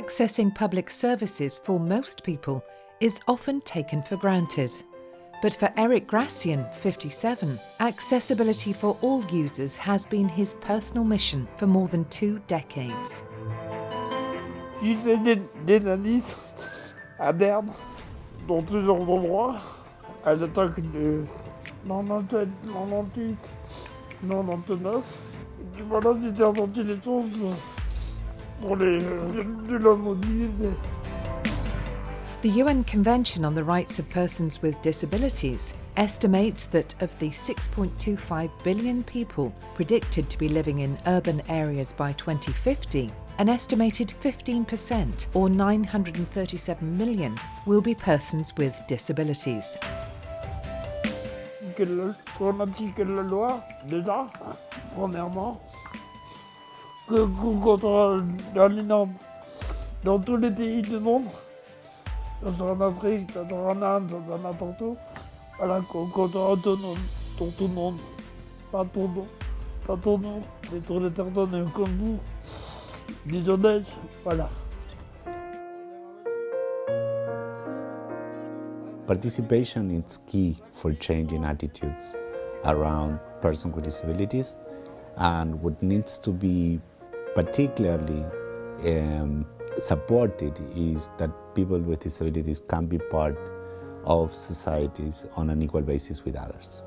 Accessing public services for most people is often taken for granted. But for Eric Gracian, 57, accessibility for all users has been his personal mission for more than two decades. J'ai des, des nanisses à Berne, dans plusieurs endroits, à l'attaque de 97, 98, 99. Et puis voilà, j'étais entendu les choses The UN Convention on the Rights of Persons with Disabilities estimates that of the 6.25 billion people predicted to be living in urban areas by 2050, an estimated 15% or 937 million will be persons with disabilities. Quelle- Qu'on applique la loi, déjà, premièrement, que qu'on contrôle dans dans tous les pays du monde, en Afrique, en Inde, soit n'importe où, voilà, qu'on contrôle ton nom, ton tout le monde, pas ton nom, pas ton nom, mais tous les personnes comme vous, les honnêtes, voilà. Participation is key for changing attitudes around persons with disabilities and what needs to be particularly um, supported is that people with disabilities can be part of societies on an equal basis with others.